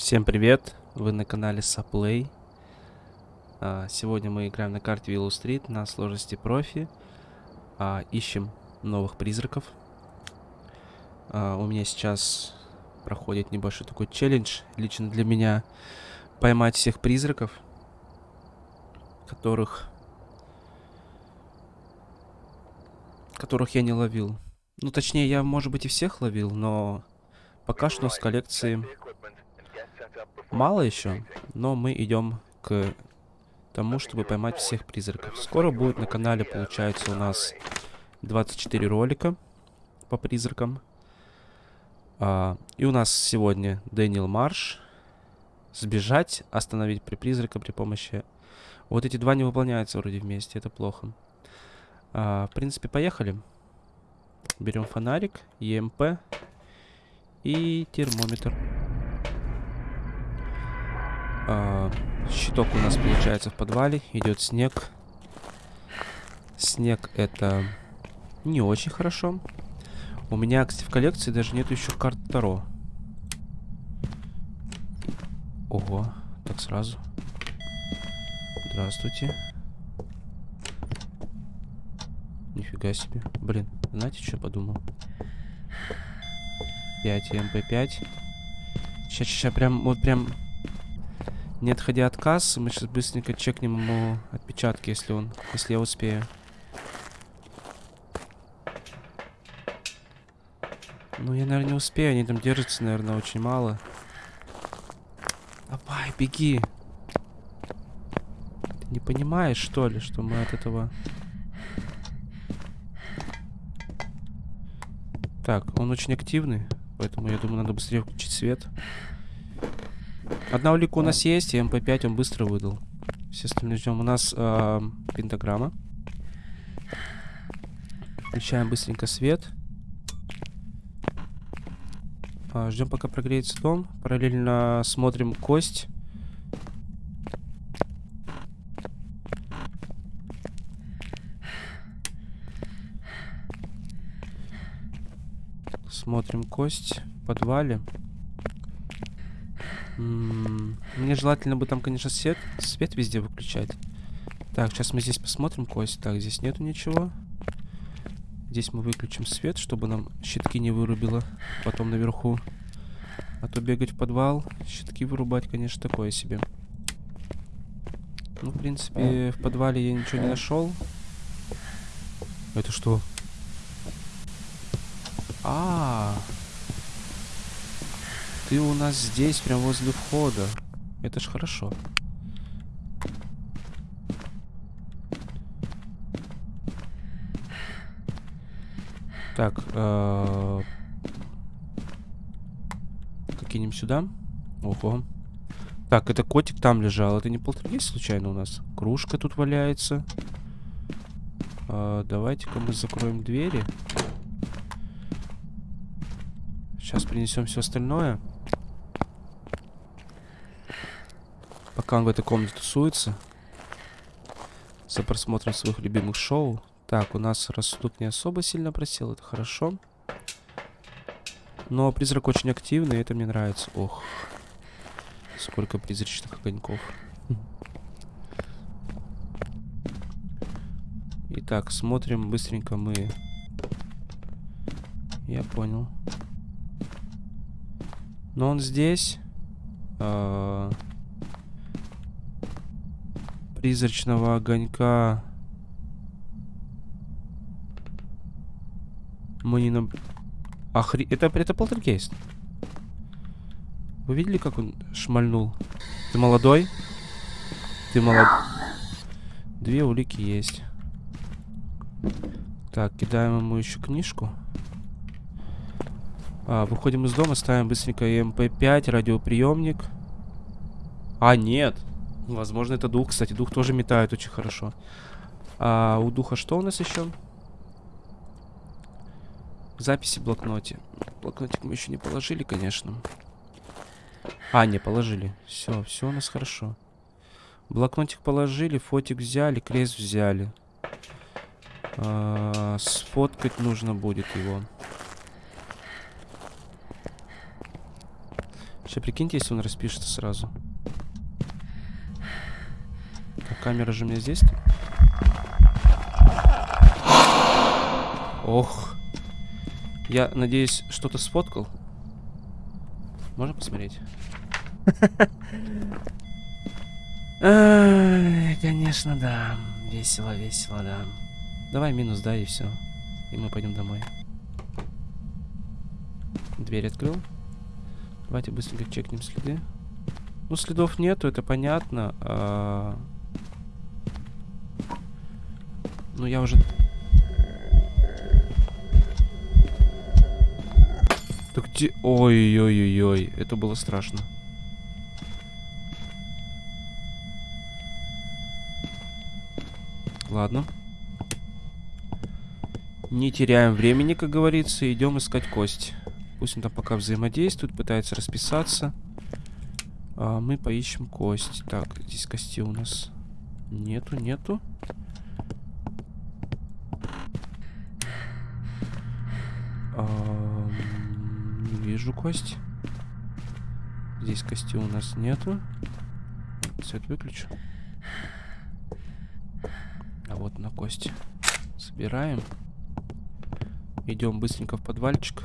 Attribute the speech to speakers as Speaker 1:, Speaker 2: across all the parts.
Speaker 1: Всем привет! Вы на канале Саплей. А, Сегодня мы играем на карте Willow Street на сложности профи. А, Ищем новых призраков. А, У меня сейчас проходит небольшой такой челлендж, лично для меня, поймать всех призраков, которых... которых я не ловил. Ну, точнее, я, может быть, и всех ловил, но пока что с коллекции мало еще, но мы идем к тому, чтобы поймать всех призраков. Скоро будет на канале, получается, у нас 24 ролика по призракам. А, и у нас сегодня Дэниел Марш. Сбежать, остановить при призрака при помощи... Вот эти два не выполняются вроде вместе, это плохо. А, в принципе, поехали. Берем фонарик, ЕМП и термометр. А, щиток у нас получается в подвале. Идет снег. Снег это не очень хорошо. У меня, кстати, в коллекции даже нет еще карт Таро. Ого, так сразу. Здравствуйте. Нифига себе. Блин, знаете, что я подумал? 5 МП5. Сейчас, сейчас, прям, вот прям не отходя от кассы, мы сейчас быстренько чекнем ему отпечатки, если он, если я успею. Ну, я, наверное, не успею, они там держатся, наверное, очень мало. Давай, беги. Ты не понимаешь, что ли, что мы от этого... Так, он очень активный, поэтому я думаю, надо быстрее включить свет. Одна улика у нас есть, и МП5 он быстро выдал. Все остальные ждем. У нас э, пентаграмма. Включаем быстренько свет. А, ждем, пока прогреется дом. Параллельно смотрим кость. Смотрим кость в подвале. Мне желательно бы там, конечно, свет, свет везде выключать. Так, сейчас мы здесь посмотрим кость. Так, здесь нету ничего. Здесь мы выключим свет, чтобы нам щитки не вырубило потом наверху. А то бегать в подвал, щитки вырубать, конечно, такое себе. Ну, в принципе, в подвале я ничего не нашел. Это что? А, -а, -а. Ты у нас здесь, прям возле входа. Это ж хорошо. Так, э кинем сюда. Ого. Так, это котик там лежал. Это не полтергейст случайно у нас? Кружка тут валяется. Э Давайте-ка мы закроем двери. Сейчас принесем все остальное. Пока он в этой комнате тусуется. За просмотром своих любимых шоу. Так, у нас рассудок не особо сильно просел, это хорошо. Но призрак очень активный, и это мне нравится. Ох, сколько призрачных огоньков. Итак, смотрим быстренько мы. Я понял. Но он здесь. -а призрачного огонька мы не на... Охри... Это, это полтергейст. Вы видели, как он шмальнул? Ты молодой? Ты молод... Две улики есть. Так, кидаем ему еще книжку. А, выходим из дома, ставим быстренько МП5, радиоприемник. А, нет. Возможно, это дух. Кстати, дух тоже метает очень хорошо. А у духа что у нас еще? Записи в блокноте. Блокнотик мы еще не положили, конечно. А, не, положили. Все, все у нас хорошо. Блокнотик положили, фотик взяли, крест взяли. А, сфоткать нужно будет его. Сейчас прикиньте, если он распишется сразу. Камера же у меня здесь. Ох. Я надеюсь, что-то сфоткал. Можно посмотреть? Конечно, да. Весело, весело, да. Давай минус, да, и все. И мы пойдем домой. Дверь открыл. Давайте быстренько чекнем следы. Ну, следов нету, это понятно. А... Ну, я уже... Так где... Ой-ой-ой-ой, это было страшно. Ладно. Не теряем времени, как говорится, идем искать кость. Пусть он там пока взаимодействует, пытается расписаться. А мы поищем кость. Так, здесь кости у нас нету, нету. Не вижу кость. Здесь кости у нас нету. Свет выключу. А вот на кость. Собираем. Идем быстренько в подвальчик.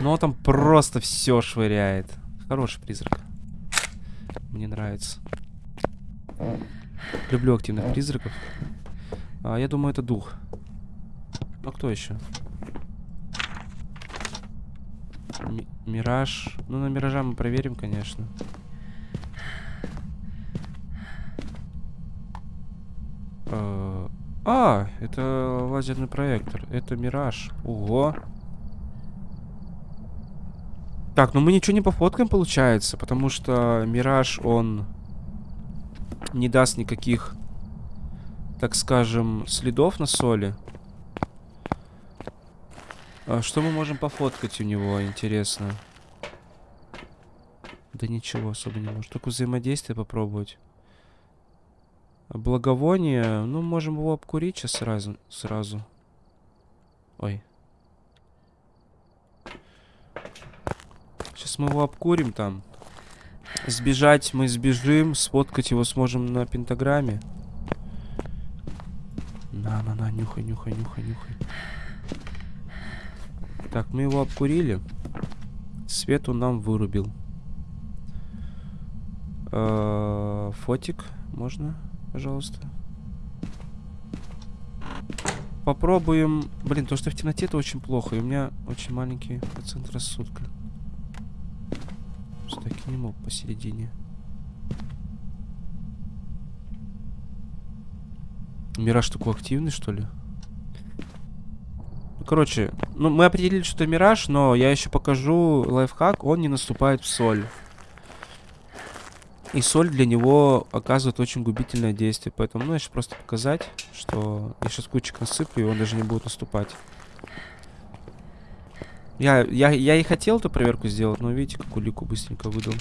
Speaker 1: Но там просто все швыряет. Хороший призрак. Мне нравится. Люблю активных призраков. А, я думаю, это дух. А кто еще? Ми мираж. Ну, на миража мы проверим, конечно. А, а, это лазерный проектор. Это мираж. Ого. Так, ну мы ничего не пофоткаем, получается, потому что Мираж, он не даст никаких, так скажем, следов на соли. А что мы можем пофоткать у него, интересно? Да ничего особо не можем. Только взаимодействие попробовать. Благовоние, ну, можем его обкурить сейчас сразу. сразу. Ой. Сейчас мы его обкурим там. Сбежать мы сбежим, сфоткать его сможем на пентаграмме. На-на-на, нюхай, нюхай, нюхай, нюхай. Так, мы его обкурили. Свет он нам вырубил. Э -э фотик можно, пожалуйста. Попробуем... Блин, то, что в темноте, это очень плохо. И у меня очень маленький процент рассудка. Все-таки не мог посередине. Мираж такой активный, что ли? Короче, ну, мы определили, что это мираж, но я еще покажу лайфхак. Он не наступает в соль. И соль для него оказывает очень губительное действие. Поэтому, ну, я сейчас просто показать, что я сейчас кучек насыплю, и он даже не будет наступать. Я, я, я и хотел эту проверку сделать, но видите, как улику быстренько выдал.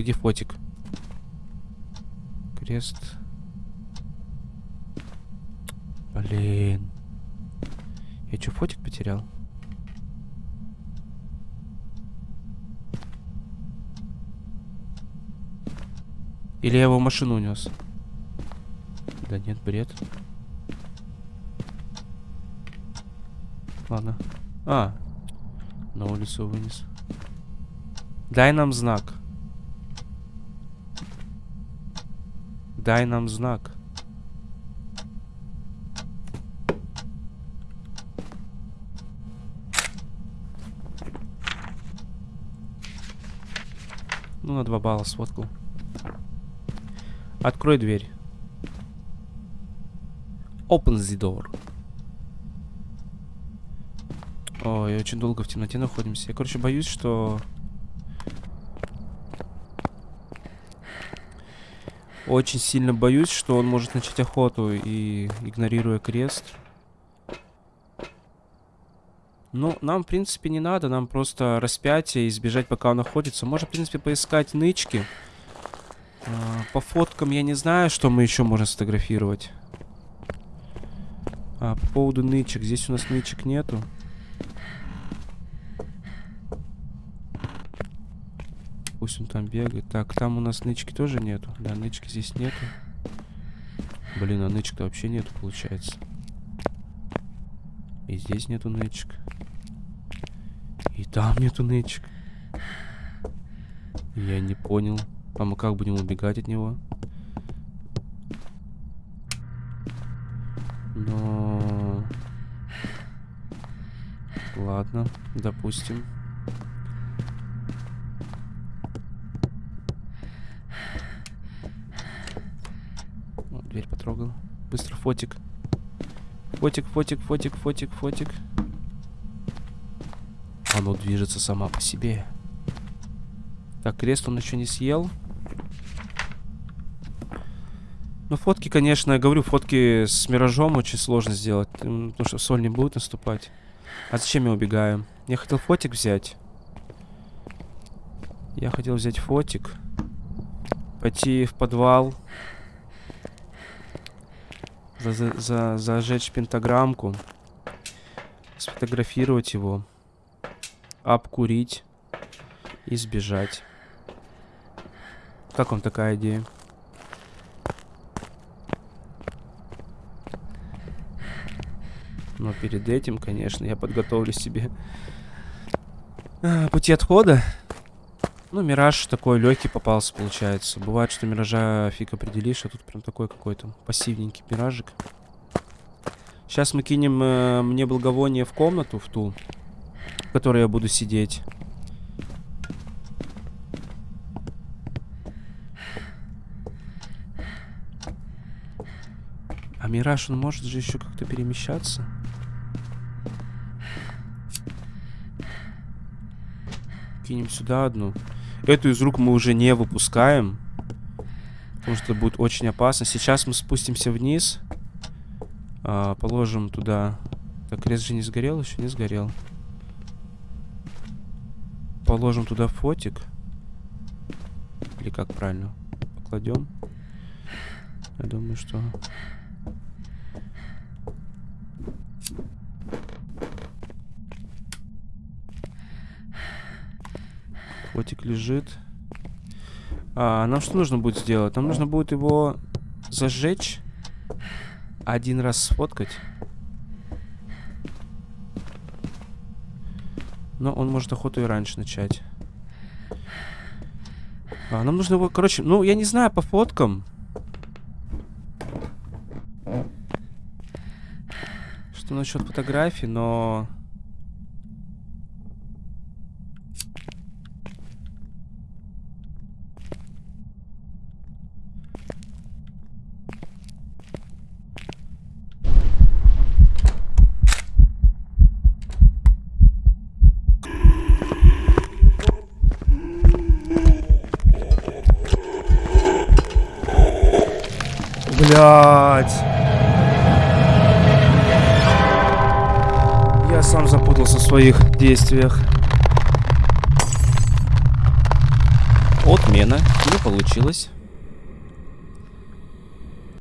Speaker 1: Где фотик? Крест. Блин. Я что, фотик потерял? Или я его в машину унес? Да нет, бред. Ладно. А, на улицу вынес. Дай нам знак. Дай нам знак. Ну, на два балла сфоткал. Открой дверь. Open the door. Ой, очень долго в темноте находимся. Я, короче, боюсь, что... Очень сильно боюсь, что он может начать охоту и игнорируя крест. Ну, нам, в принципе, не надо. Нам просто распятие и избежать, пока он находится. Можно, в принципе, поискать нычки. А, по фоткам я не знаю, что мы еще можем сфотографировать. А, по поводу нычек. Здесь у нас нычек нету. Пусть он там бегает. Так, там у нас нычки тоже нету. Да, нычки здесь нету. Блин, а нычек-то вообще нету, получается. И здесь нету нычек. И там нету нычек. Я не понял. А мы как будем убегать от него? Но... Ладно, допустим. Дверь потрогал. Быстро фотик. Фотик, фотик, фотик, фотик, фотик. Оно движется сама по себе. Так, крест он еще не съел. Ну, фотки, конечно, я говорю, фотки с миражом очень сложно сделать. Потому что соль не будет наступать. А зачем я убегаю? Я хотел фотик взять. Я хотел взять фотик. Пойти в подвал. За, за, за, зажечь пентаграммку. Сфотографировать его. Обкурить. И сбежать. Как вам такая идея? Но перед этим, конечно, я подготовлю себе а, пути отхода. Ну, мираж такой легкий попался, получается. Бывает, что миража фиг определишь, а тут прям такой какой-то пассивненький миражик. Сейчас мы кинем э, мне благовоние в комнату, в ту, в которой я буду сидеть. А мираж, он может же еще как-то перемещаться? кинем сюда одну. Эту из рук мы уже не выпускаем. Потому что будет очень опасно. Сейчас мы спустимся вниз. А, положим туда... Так, крест же не сгорел? Еще не сгорел. Положим туда фотик. Или как правильно? Покладем. Я думаю, что... Котик лежит. А, нам что нужно будет сделать? Нам нужно будет его зажечь. Один раз сфоткать. Но он может охоту и раньше начать. А, нам нужно его, короче, ну, я не знаю, по фоткам. Что насчет фотографий, но... Блять. Я сам запутался в своих действиях. Отмена. Не получилось.